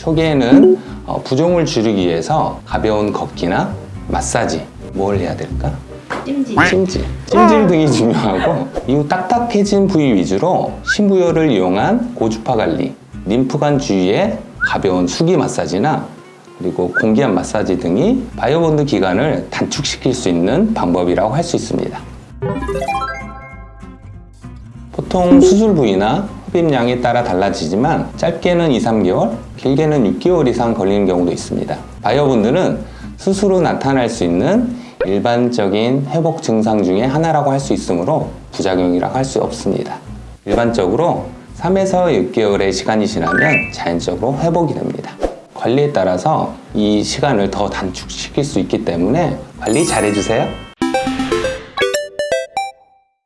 초기에는 어, 부종을 줄이기 위해서 가벼운 걷기나 마사지 뭘 해야 될까? 찜질. 찜질, 찜질 등이 중요하고 이후 딱딱해진 부위 위주로 심부열을 이용한 고주파 관리, 림프관 주위의 가벼운 수기 마사지나 그리고 공기압 마사지 등이 biobond 기간을 단축시킬 수 있는 방법이라고 할 수 있습니다. 보통 수술 부위나 흡입량에 따라 달라지지만 짧게는 2, 3개월, 길게는 6개월 이상 걸리는 경우도 있습니다. 수술 후 나타날 수 있는 일반적인 회복 증상 중에 하나라고 할 수 있으므로 부작용이라고 할 수 없습니다. 일반적으로 3에서 6개월의 시간이 지나면 자연적으로 회복이 됩니다. 관리에 따라서 이 시간을 더 단축시킬 수 있기 때문에 관리 잘 해주세요.